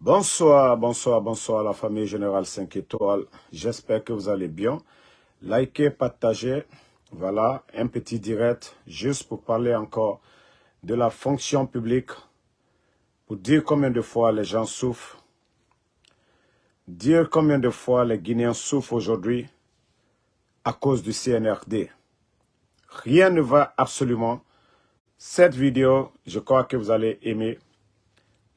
Bonsoir, bonsoir, bonsoir la famille Générale 5 étoiles. J'espère que vous allez bien. Likez, partagez. Voilà, un petit direct juste pour parler encore de la fonction publique, pour dire combien de fois les gens souffrent, dire combien de fois les Guinéens souffrent aujourd'hui à cause du CNRD. Rien ne va absolument. Cette vidéo, je crois que vous allez aimer.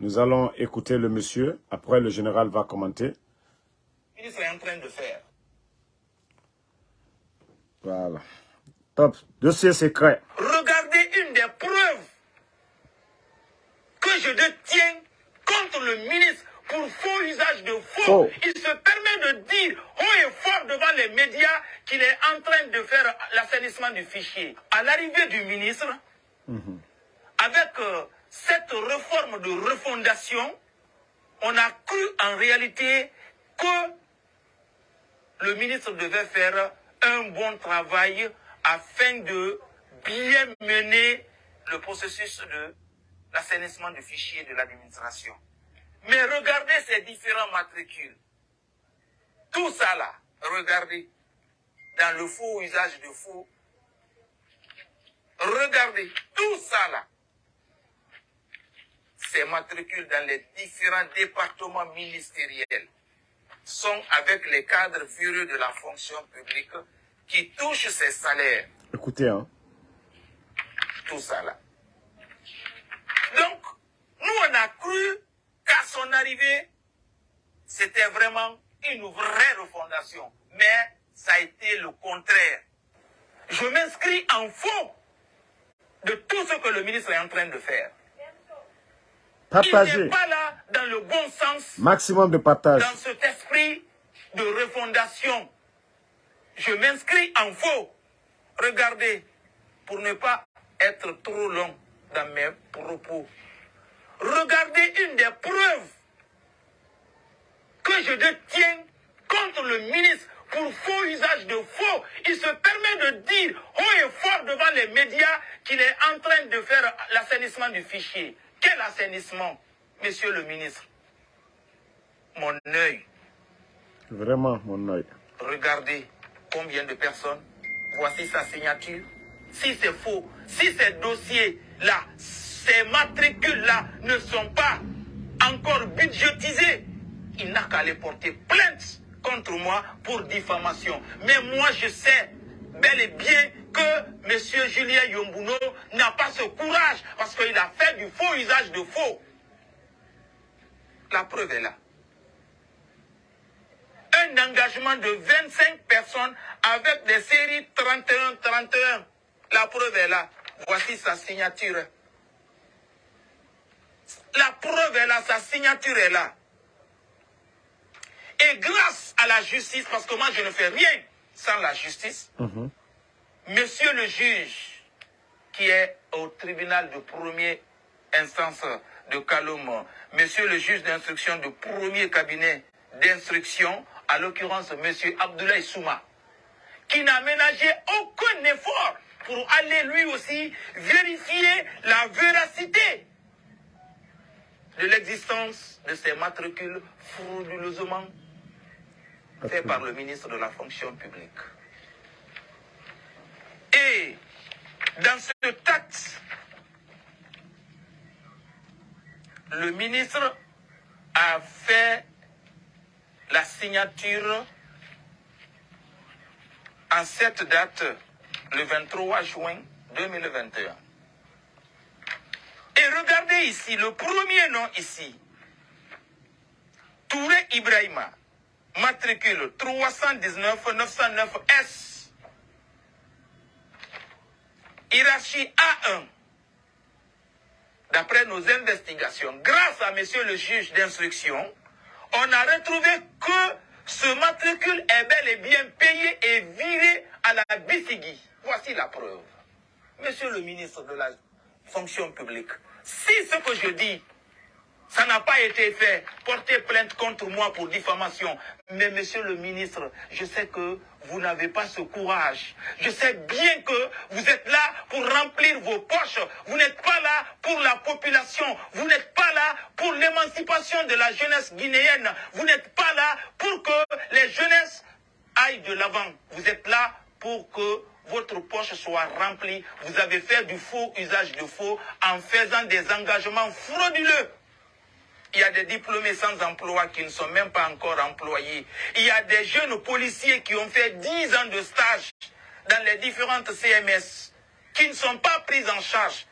Nous allons écouter le monsieur. Après, le général va commenter. Le ministre est en train de faire. Voilà. Top. Dossier secret. Regardez une des preuves que je détiens contre le ministre pour faux usage de faux. Il se permet de dire haut et fort devant les médias qu'il est en train de faire l'assainissement du fichier. À l'arrivée du ministre, avec euh, cette réforme de refondation, on a cru en réalité que le ministre devait faire un bon travail afin de bien mener le processus de l'assainissement du fichier de l'administration. Mais regardez ces différents matricules. Tout ça là, regardez, dans le faux usage de faux. Regardez, tout ça là, ces matricules dans les différents départements ministériels sont avec les cadres furieux de la fonction publique qui touchent ces salaires. Écoutez, hein. Tout ça là. Donc, nous on a cru qu'à son arrivée, c'était vraiment une vraie refondation. Mais ça a été le contraire. Je m'inscris en fond de tout ce que le ministre est en train de faire. Il Partagez. n'est pas là dans le bon sens Maximum de partage. dans cet esprit de refondation. Je m'inscris en faux. Regardez, pour ne pas être trop long dans mes propos, regardez une des preuves que je détiens contre le ministre pour faux usage de faux. Il se permet de dire haut et fort devant les médias qu'il est en train de faire l'assainissement du fichier. Quel assainissement, monsieur le ministre? Mon œil Vraiment, mon œil. Regardez combien de personnes. Voici sa signature. Si c'est faux, si ces dossiers-là, ces matricules-là ne sont pas encore budgétisés, il n'a qu'à aller porter plainte contre moi pour diffamation. Mais moi, je sais bel et bien que M. Julien Yombuno n'a pas ce courage parce qu'il a fait du faux usage de faux. La preuve est là un engagement de 25 personnes avec des séries 31-31. La preuve est là. Voici sa signature. La preuve est là, sa signature est là. Et grâce à la justice, parce que moi je ne fais rien sans la justice, Mhm. Monsieur le juge, qui est au tribunal de première instance de Kaloum, Monsieur le juge d'instruction de premier cabinet d'instruction, à l'occurrence Monsieur Abdoulaye Souma, qui n'a ménagé aucun effort pour aller lui aussi vérifier la véracité de l'existence de ces matricules frauduleusement faits par le ministre de la fonction publique. Et dans ce acte, le ministre a fait la signature en cette date, le 23 juin 2021. Et regardez ici, le premier nom ici, Touré Ibrahima, matricule 319 909 S. Hiérarchie A1. D'après nos investigations, grâce à monsieur le juge d'instruction, on a retrouvé que ce matricule est bel et bien payé et viré à la Bissigi. Voici la preuve. Monsieur le ministre de la fonction publique, si ce que je dis, Ça n'a pas été fait. Portez plainte contre moi pour diffamation. Mais monsieur le ministre, je sais que vous n'avez pas ce courage. Je sais bien que vous êtes là pour remplir vos poches. Vous n'êtes pas là pour la population. Vous n'êtes pas là pour l'émancipation de la jeunesse guinéenne. Vous n'êtes pas là pour que les jeunesses aillent de l'avant. Vous êtes là pour que votre poche soit remplie. Vous avez fait du faux usage de faux en faisant des engagements frauduleux. Il y a des diplômés sans emploi qui ne sont même pas encore employés. Il y a des jeunes policiers qui ont fait 10 ans de stage dans les différentes CMS qui ne sont pas pris en charge.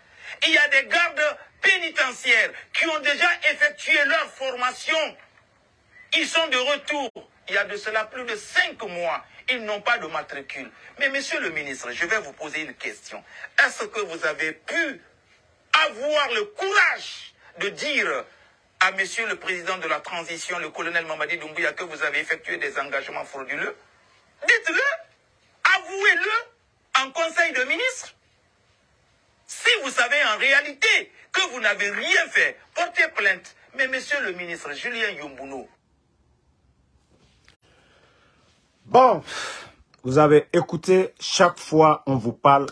Il y a des gardes pénitentiaires qui ont déjà effectué leur formation. Ils sont de retour. Il y a de cela plus de 5 mois. Ils n'ont pas de matricule. Mais monsieur le ministre, je vais vous poser une question. Est-ce que vous avez pu avoir le courage de dire à monsieur le président de la transition, le colonel Mamadi Doumbouya, que vous avez effectué des engagements frauduleux Dites-le, avouez-le en conseil de ministre. Si vous savez en réalité que vous n'avez rien fait, portez plainte. Mais monsieur le ministre Julien Yombouno. Bon, vous avez écouté, chaque fois on vous parle,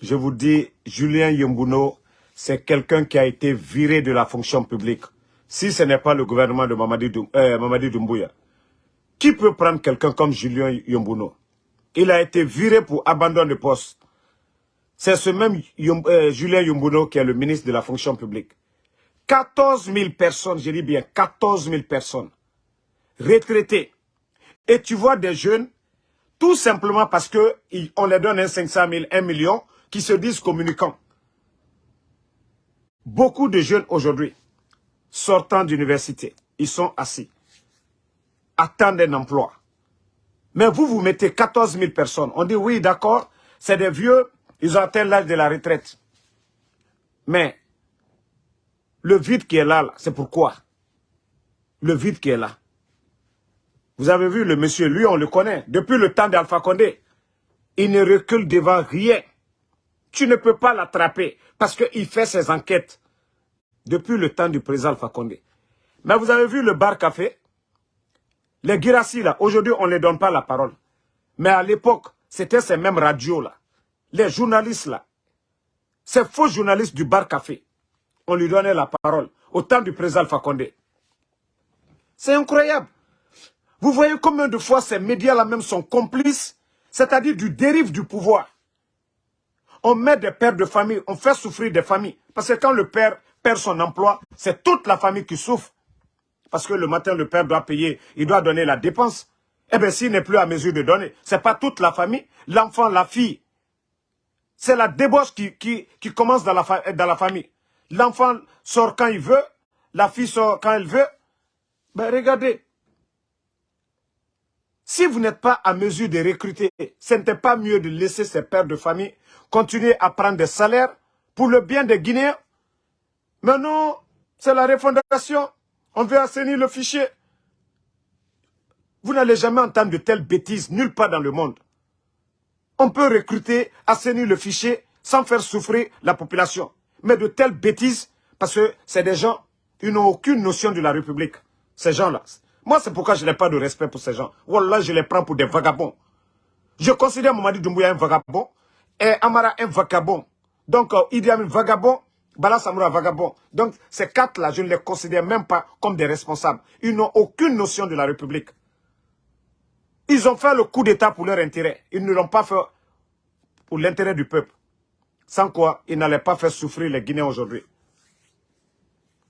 je vous dis, Julien Yombouno, c'est quelqu'un qui a été viré de la fonction publique si ce n'est pas le gouvernement de Mamadi, euh, Doumbouya, qui peut prendre quelqu'un comme Julien Yombuno? Il a été viré pour abandon de poste. C'est ce même euh, Julien Yombuno qui est le ministre de la fonction publique. 14 000 personnes, je dis bien 14 000 personnes, retraitées. Et tu vois des jeunes, tout simplement parce qu'on les donne un 500 000, 1 million, qui se disent communicants. Beaucoup de jeunes aujourd'hui, sortant d'université. Ils sont assis. Attendent un emploi. Mais vous, vous mettez 14 000 personnes. On dit oui, d'accord, c'est des vieux, ils ont atteint l'âge de la retraite. Mais le vide qui est là, c'est pourquoi? Le vide qui est là. Vous avez vu le monsieur, lui on le connaît, depuis le temps d'Alpha Condé. Il ne recule devant rien. Tu ne peux pas l'attraper parce qu'il fait ses enquêtes depuis le temps du président Fakonde. Mais vous avez vu le bar café? Les Girassi, là, aujourd'hui, on ne les donne pas la parole. Mais à l'époque, c'était ces mêmes radios, là. Les journalistes, là. Ces faux journalistes du bar café. On lui donnait la parole au temps du président Fakonde. C'est incroyable. Vous voyez combien de fois ces médias-là même sont complices, c'est-à-dire du dérive du pouvoir. On met des pères de famille, on fait souffrir des familles. Parce que quand le père perd son emploi, c'est toute la famille qui souffre. Parce que le matin, le père doit payer, il doit donner la dépense. Eh bien, s'il n'est plus à mesure de donner, ce n'est pas toute la famille, l'enfant, la fille. C'est la débauche qui, commence dans la, dans la famille. L'enfant sort quand il veut, la fille sort quand elle veut. Ben regardez, si vous n'êtes pas à mesure de recruter, ce n'était pas mieux de laisser ces pères de famille continuer à prendre des salaires pour le bien des Guinéens mais non, c'est la refondation. On veut assainir le fichier. Vous n'allez jamais entendre de telles bêtises nulle part dans le monde. On peut recruter, assainir le fichier sans faire souffrir la population. Mais de telles bêtises, parce que c'est des gens, ils n'ont aucune notion de la République. Ces gens-là. Moi, c'est pourquoi je n'ai pas de respect pour ces gens. Wallah, je les prends pour des vagabonds. Je considère Mamadi Doumbouya un vagabond et Amara un vagabond. Donc, euh, Idi Amin vagabond, Bala Samoura vagabond. Donc, ces quatre-là, je ne les considère même pas comme des responsables. Ils n'ont aucune notion de la République. Ils ont fait le coup d'État pour leur intérêt. Ils ne l'ont pas fait pour l'intérêt du peuple. Sans quoi, ils n'allaient pas faire souffrir les Guinéens aujourd'hui.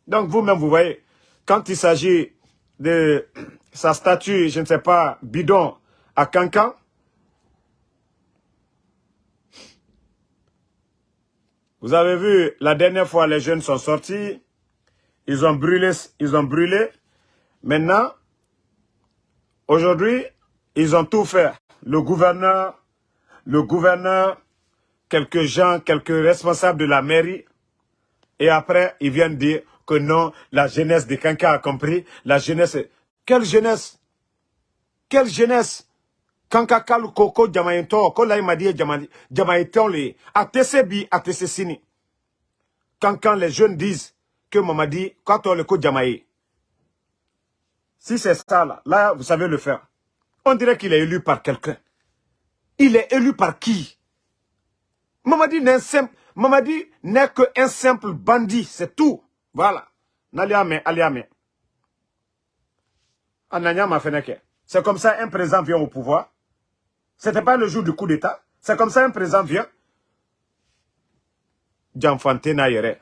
Donc, vous-même, vous voyez, quand il s'agit de sa statue, je ne sais pas, bidon à Cancan, Vous avez vu, la dernière fois, les jeunes sont sortis. Ils ont brûlé. Ils ont brûlé. Maintenant, aujourd'hui, ils ont tout fait. Le gouverneur, le gouverneur, quelques gens, quelques responsables de la mairie. Et après, ils viennent dire que non, la jeunesse de Kanka a compris. La jeunesse... Quelle jeunesse? Quelle jeunesse? Kanka kalu koko jamayento ko la imadi jamayeton le atese bi atese sini quand quand les jeunes disent que Mamadi, on le Jamaï, si c'est ça, là, là, vous savez le faire. On dirait qu'il est élu par quelqu'un. Il est élu par qui? Mamadi n'est qu'un simple bandit, c'est tout. Voilà. Naliame, aliame. C'est comme ça un président vient au pouvoir. Ce n'était pas le jour du coup d'État. C'est comme ça un président vient. Djanfante Nayere.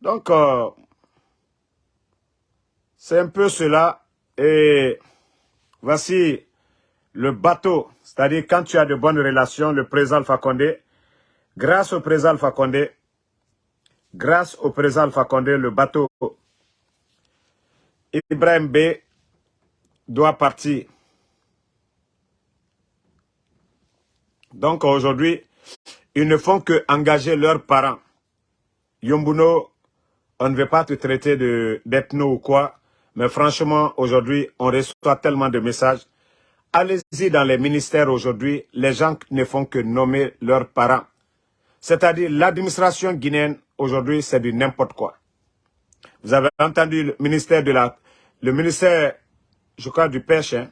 Donc, euh, c'est un peu cela. Et voici le bateau. C'est-à-dire, quand tu as de bonnes relations, le président Alpha Condé, grâce au président Alpha Condé, grâce au président Alpha Condé, le bateau Ibrahim B doit partir. Donc aujourd'hui, ils ne font que engager leurs parents. Yombuno, on ne veut pas te traiter d'ethno ou quoi, mais franchement, aujourd'hui, on reçoit tellement de messages. Allez-y dans les ministères aujourd'hui, les gens ne font que nommer leurs parents. C'est-à-dire l'administration guinéenne, aujourd'hui, c'est du n'importe quoi. Vous avez entendu le ministère de la... Le ministère, je crois, du pêche. Hein?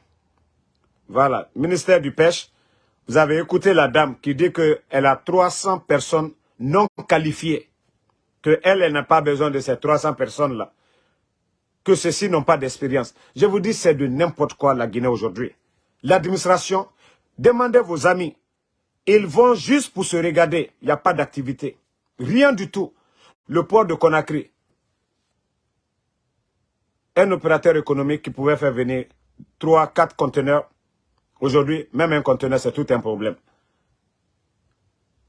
Voilà, ministère du pêche. Vous avez écouté la dame qui dit qu'elle a 300 personnes non qualifiées. Qu'elle, elle, n'a pas besoin de ces 300 personnes-là. Que ceux-ci n'ont pas d'expérience. Je vous dis, c'est de n'importe quoi la Guinée aujourd'hui. L'administration, demandez vos amis. Ils vont juste pour se regarder. Il n'y a pas d'activité. Rien du tout. Le port de Conakry, un opérateur économique qui pouvait faire venir 3, 4 conteneurs. Aujourd'hui, même un conteneur, c'est tout un problème.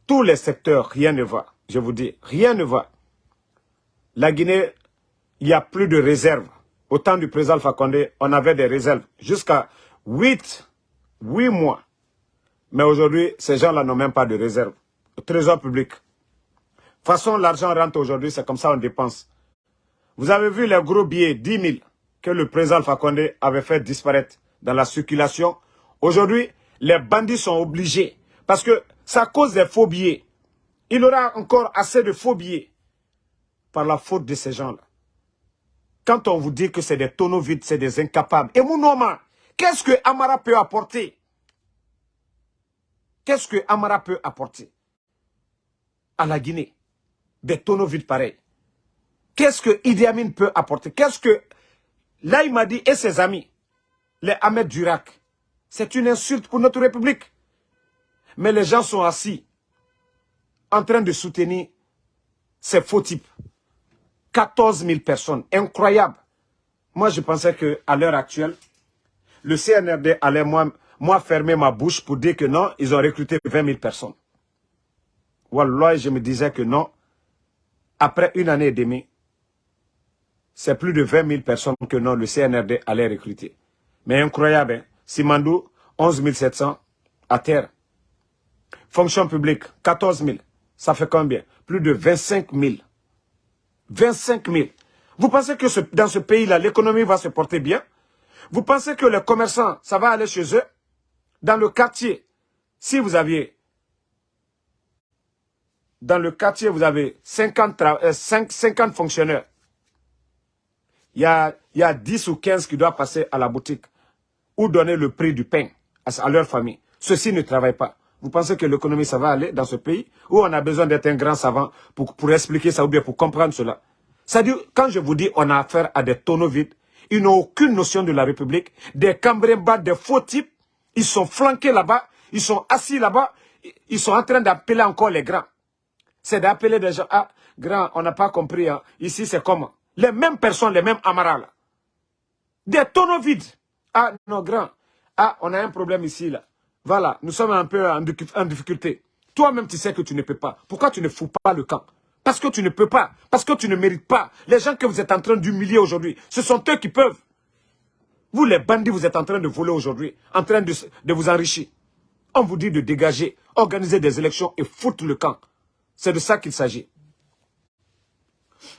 Tous les secteurs, rien ne va. Je vous dis, rien ne va. La Guinée, il n'y a plus de réserves. Au temps du président Fakonde, on avait des réserves jusqu'à 8, 8 mois. Mais aujourd'hui, ces gens-là n'ont même pas de réserve. Trésor public. De toute façon, l'argent rentre aujourd'hui, c'est comme ça on dépense. Vous avez vu les gros billets, 10 000, que le président Fakonde avait fait disparaître dans la circulation. Aujourd'hui, les bandits sont obligés, parce que ça cause des faux billets. Il aura encore assez de faux billets par la faute de ces gens-là. Quand on vous dit que c'est des tonneaux vides, c'est des incapables. Et Mounoma, qu'est-ce que Amara peut apporter? Qu'est-ce que Amara peut apporter? À la Guinée Des tonneaux vides pareils. Qu'est-ce que Idi Amin peut apporter? Qu'est-ce que Laïmadi et ses amis, les Ahmed Durak, c'est une insulte pour notre République. Mais les gens sont assis, en train de soutenir ces faux types. 14 000 personnes, incroyable. Moi, je pensais qu'à l'heure actuelle, le CNRD allait moi, moi fermer ma bouche pour dire que non, ils ont recruté 20 000 personnes. Wallah, je me disais que non. Après une année et demie, c'est plus de 20 000 personnes que non, le CNRD allait recruter. Mais incroyable, hein? Simandou, 11 700 à terre. Fonction publique, 14 000. Ça fait combien? Plus de 25 000. 25 000. Vous pensez que dans ce pays-là, l'économie va se porter bien? Vous pensez que les commerçants, ça va aller chez eux? Dans le quartier, si vous aviez... Dans le quartier, vous avez 50, 50 euh, fonctionnaires il y a 10 ou 15 qui doivent passer à la boutique ou donner le prix du pain à, leur famille. Ceux-ci ne travaillent pas. Vous pensez que l'économie, ça va aller dans ce pays Ou on a besoin d'être un grand savant pour, pour expliquer ça ou bien pour comprendre cela? C'est-à-dire, quand je vous dis on a affaire à des tonneaux vides, ils n'ont aucune notion de la République, des bas, des faux types, ils sont flanqués là-bas, ils sont assis là-bas, ils sont en train d'appeler encore les grands. C'est d'appeler des gens, ah, grand, on n'a pas compris, hein. ici c'est comment? Les mêmes personnes, les mêmes amaras Des tonneaux vides. Ah, non, grand. Ah, on a un problème ici, là. Voilà, nous sommes un peu en, difficulté. Toi-même, tu sais que tu ne peux pas. Pourquoi tu ne fous pas le camp? Parce que tu ne peux pas. Parce que tu ne mérites pas. Les gens que vous êtes en train d'humilier aujourd'hui, ce sont eux qui peuvent. Vous, les bandits, vous êtes en train de voler aujourd'hui, en train de, de vous enrichir. On vous dit de dégager, organiser des élections et foutre le camp. C'est de ça qu'il s'agit.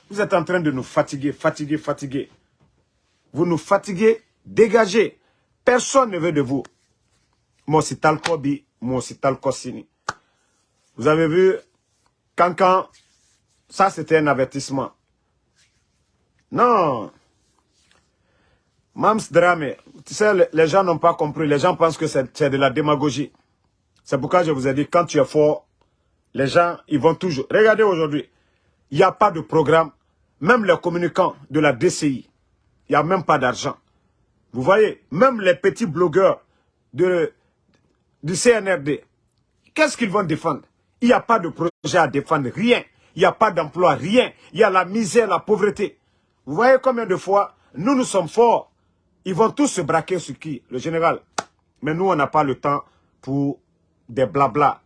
Vous êtes en train de nous fatiguer, fatiguer, fatiguer. Vous nous fatiguez, dégagez. Personne ne veut de vous. Moi, c'est Talkobi, moi, c'est Talkosini. Vous avez vu, quand Ça, c'était un avertissement. Non. Mams Drame, tu sais, les gens n'ont pas compris. Les gens pensent que c'est de la démagogie. C'est pourquoi je vous ai dit, quand tu es fort, les gens, ils vont toujours... Regardez aujourd'hui, il n'y a pas de programme. Même les communicants de la DCI, il n'y a même pas d'argent. Vous voyez, même les petits blogueurs du CNRD, qu'est-ce qu'ils vont défendre? Il n'y a pas de projet à défendre, rien. Il n'y a pas d'emploi, rien. Il y a la misère, la pauvreté. Vous voyez combien de fois, nous, nous sommes forts. Ils vont tous se braquer sur qui? Le général. Mais nous, on n'a pas le temps pour des blabla.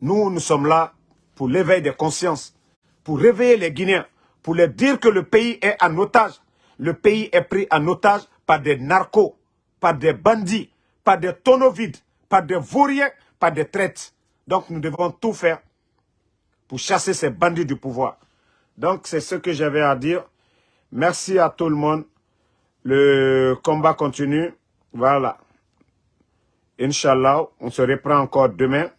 Nous, nous sommes là pour l'éveil des consciences, pour réveiller les Guinéens, pour leur dire que le pays est en otage. Le pays est pris en otage par des narcos, par des bandits, par des tonneaux vides, par des vauriens, par des traites. Donc nous devons tout faire pour chasser ces bandits du pouvoir. Donc c'est ce que j'avais à dire. Merci à tout le monde. Le combat continue. Voilà. Inch'Allah, on se reprend encore demain.